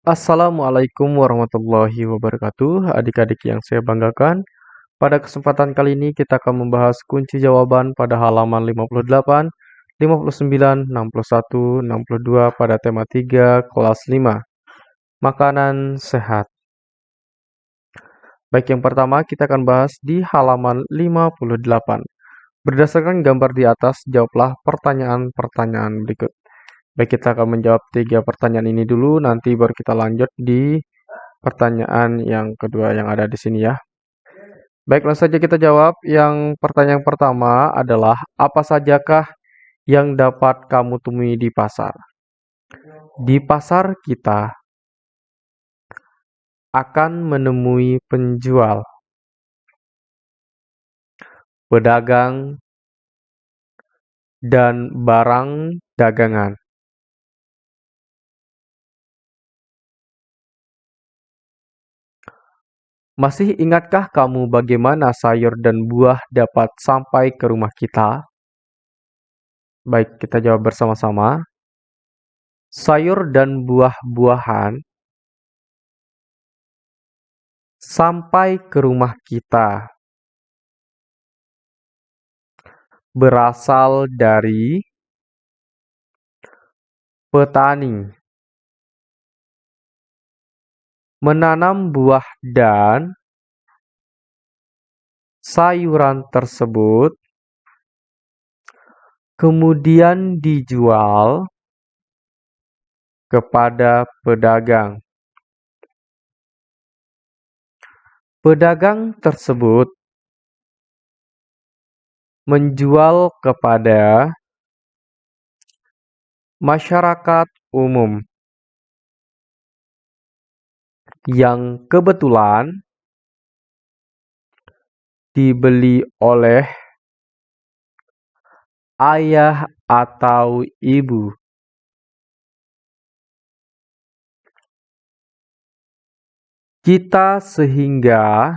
Assalamualaikum warahmatullahi wabarakatuh, adik-adik yang saya banggakan. Pada kesempatan kali ini kita akan membahas kunci jawaban pada halaman 58, 59, 61, 62 pada tema 3 kelas 5. Makanan sehat. Baik, yang pertama kita akan bahas di halaman 58. Berdasarkan gambar di atas, jawablah pertanyaan-pertanyaan berikut. Baik, kita akan menjawab tiga pertanyaan ini dulu, nanti baru kita lanjut di pertanyaan yang kedua yang ada di sini ya. Baik, langsung saja kita jawab. Yang pertanyaan pertama adalah, apa sajakah yang dapat kamu temui di pasar? Di pasar kita akan menemui penjual, pedagang, dan barang dagangan. Masih ingatkah kamu bagaimana sayur dan buah dapat sampai ke rumah kita? Baik, kita jawab bersama-sama. Sayur dan buah-buahan sampai ke rumah kita berasal dari petani menanam buah dan sayuran tersebut kemudian dijual kepada pedagang. Pedagang tersebut menjual kepada masyarakat umum yang kebetulan dibeli oleh ayah atau ibu. Kita sehingga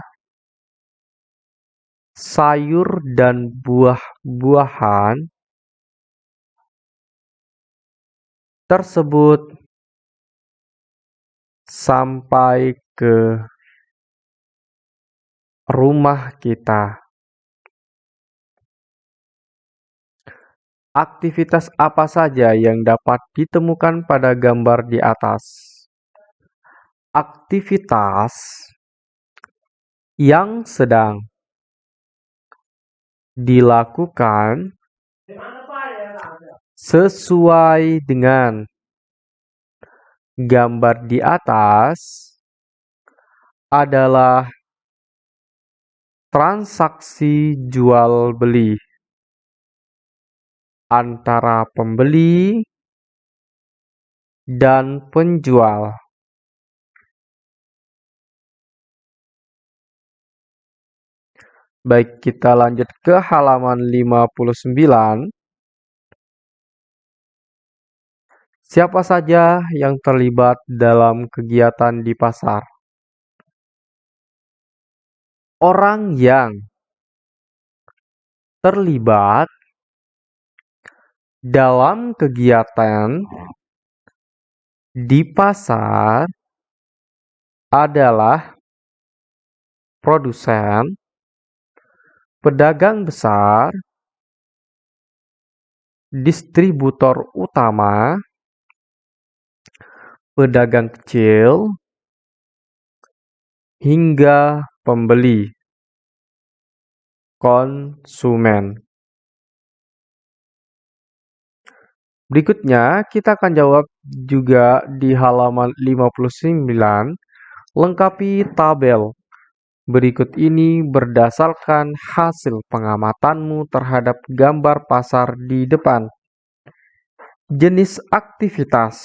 sayur dan buah-buahan tersebut sampai ke rumah kita. Aktivitas apa saja yang dapat ditemukan pada gambar di atas? Aktivitas yang sedang dilakukan sesuai dengan Gambar di atas adalah transaksi jual-beli antara pembeli dan penjual. Baik, kita lanjut ke halaman 59. Siapa saja yang terlibat dalam kegiatan di pasar? Orang yang terlibat dalam kegiatan di pasar adalah produsen, pedagang besar, distributor utama, pedagang kecil, hingga pembeli konsumen. Berikutnya, kita akan jawab juga di halaman 59, lengkapi tabel. Berikut ini berdasarkan hasil pengamatanmu terhadap gambar pasar di depan. Jenis aktivitas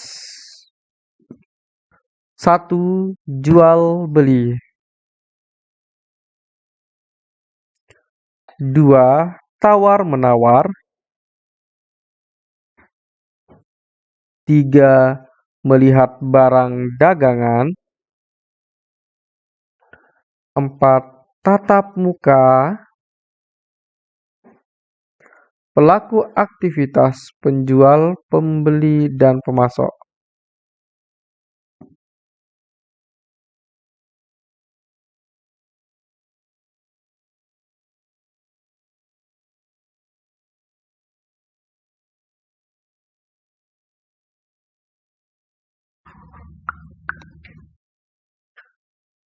satu jual beli. Dua tawar menawar. Tiga melihat barang dagangan. Empat tatap muka. Pelaku aktivitas penjual, pembeli, dan pemasok.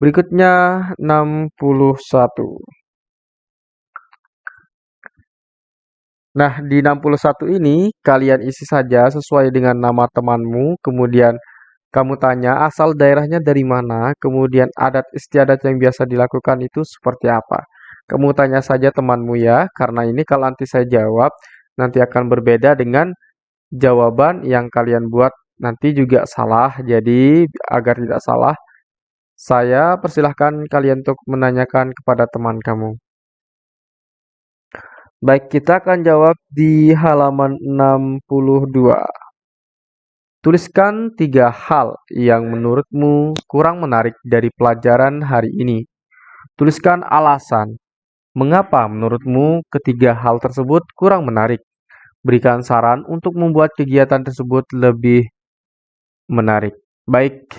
Berikutnya 61. Nah, di 61 ini kalian isi saja sesuai dengan nama temanmu, kemudian kamu tanya asal daerahnya dari mana, kemudian adat istiadat yang biasa dilakukan itu seperti apa. Kamu tanya saja temanmu ya, karena ini kalau nanti saya jawab, nanti akan berbeda dengan jawaban yang kalian buat nanti juga salah. Jadi, agar tidak salah, saya persilahkan kalian untuk menanyakan kepada teman kamu. Baik, kita akan jawab di halaman 62. Tuliskan tiga hal yang menurutmu kurang menarik dari pelajaran hari ini. Tuliskan alasan. Mengapa menurutmu ketiga hal tersebut kurang menarik? Berikan saran untuk membuat kegiatan tersebut lebih menarik. Baik,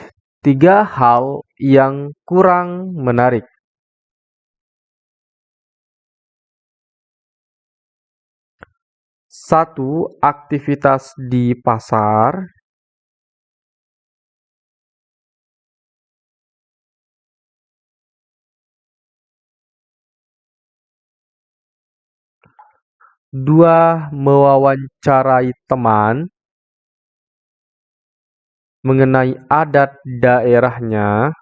tiga hal yang kurang menarik. Satu, aktivitas di pasar. Dua, mewawancarai teman mengenai adat daerahnya.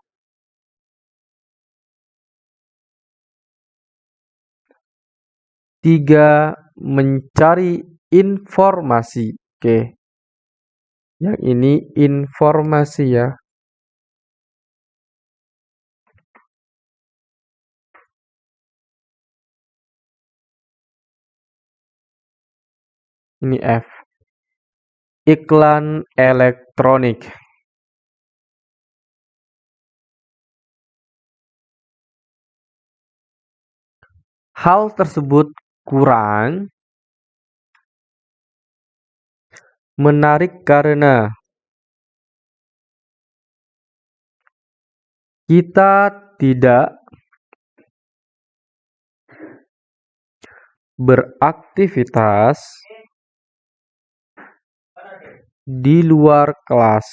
Tiga, mencari informasi. Oke. Yang ini informasi ya. Ini F. Iklan elektronik. Hal tersebut kurang menarik karena kita tidak beraktivitas di luar kelas.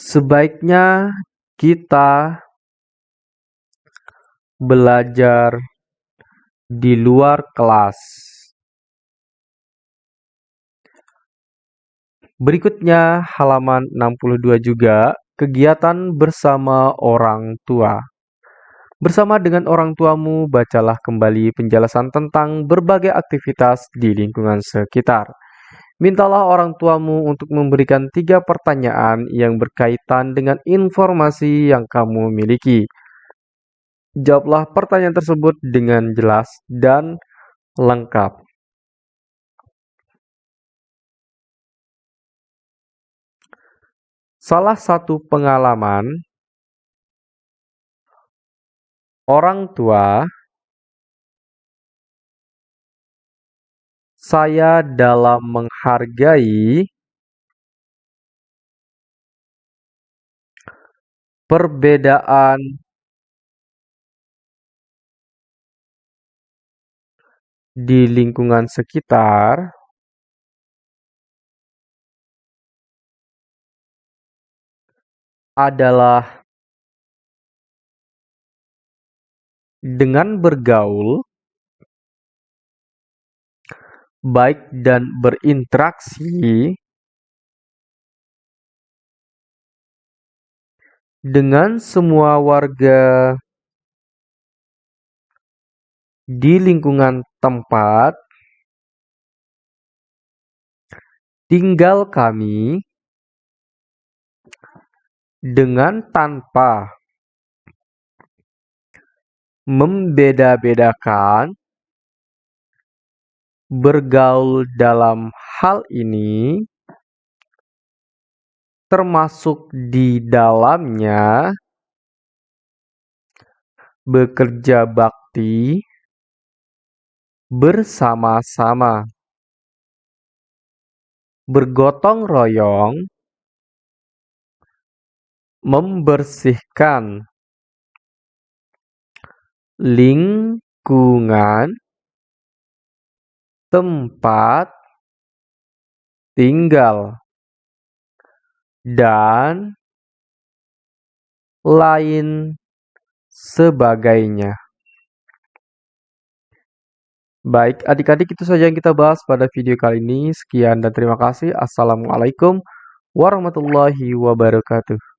Sebaiknya kita belajar di luar kelas. Berikutnya halaman 62 juga, kegiatan bersama orang tua. Bersama dengan orang tuamu, bacalah kembali penjelasan tentang berbagai aktivitas di lingkungan sekitar. Mintalah orang tuamu untuk memberikan tiga pertanyaan yang berkaitan dengan informasi yang kamu miliki. Jawablah pertanyaan tersebut dengan jelas dan lengkap. Salah satu pengalaman orang tua saya dalam menghargai perbedaan di lingkungan sekitar adalah dengan bergaul baik dan berinteraksi dengan semua warga di lingkungan tempat tinggal kami dengan tanpa membeda-bedakan bergaul dalam hal ini, termasuk di dalamnya bekerja bakti bersama-sama, bergotong royong, membersihkan lingkungan tempat tinggal, dan lain sebagainya. Baik, adik-adik itu saja yang kita bahas pada video kali ini. Sekian dan terima kasih. Assalamualaikum warahmatullahi wabarakatuh.